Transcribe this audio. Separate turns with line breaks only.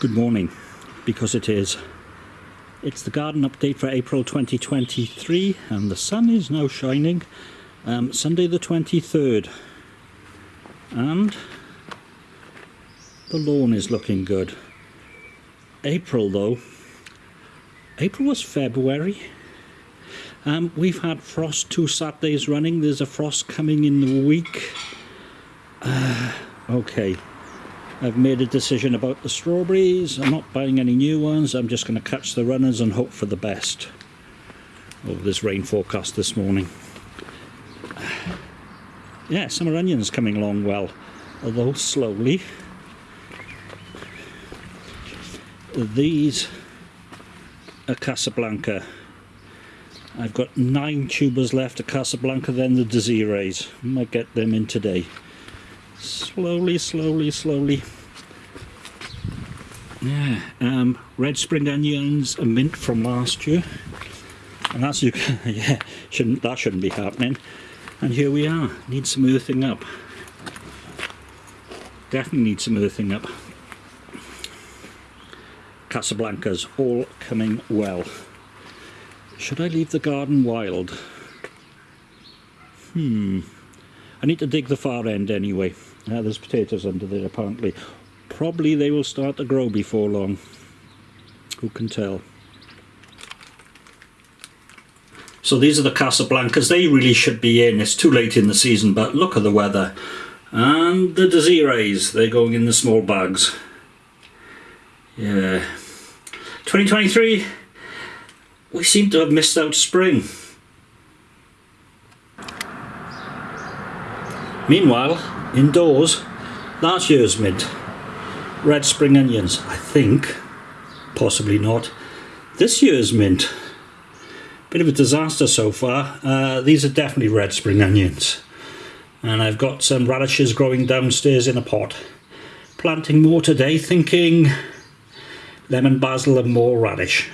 Good morning, because it is. It's the garden update for April 2023 and the sun is now shining. Um, Sunday the 23rd and the lawn is looking good. April though, April was February. Um, we've had frost two Saturdays running. There's a frost coming in the week. Uh, okay. I've made a decision about the strawberries. I'm not buying any new ones. I'm just going to catch the runners and hope for the best. Oh, there's rain forecast this morning. Yeah, summer onions coming along well, although slowly. These are Casablanca. I've got nine tubers left of Casablanca, then the Desirees. Might get them in today. Slowly, slowly, slowly. Yeah, um, red spring onions, a mint from last year. And as you yeah, shouldn't, that shouldn't be happening. And here we are, need some earthing up. Definitely need some earthing up. Casablanca's all coming well. Should I leave the garden wild? Hmm. I need to dig the far end anyway. Uh, there's potatoes under there apparently. Probably they will start to grow before long. Who can tell? So these are the Casablancas. They really should be in. It's too late in the season, but look at the weather. And the Desirees, they're going in the small bags. Yeah. 2023, we seem to have missed out spring. Meanwhile, indoors, last year's mint red spring onions, I think. Possibly not. This year's mint. Bit of a disaster so far. Uh, these are definitely red spring onions. And I've got some radishes growing downstairs in a pot. Planting more today, thinking lemon basil and more radish.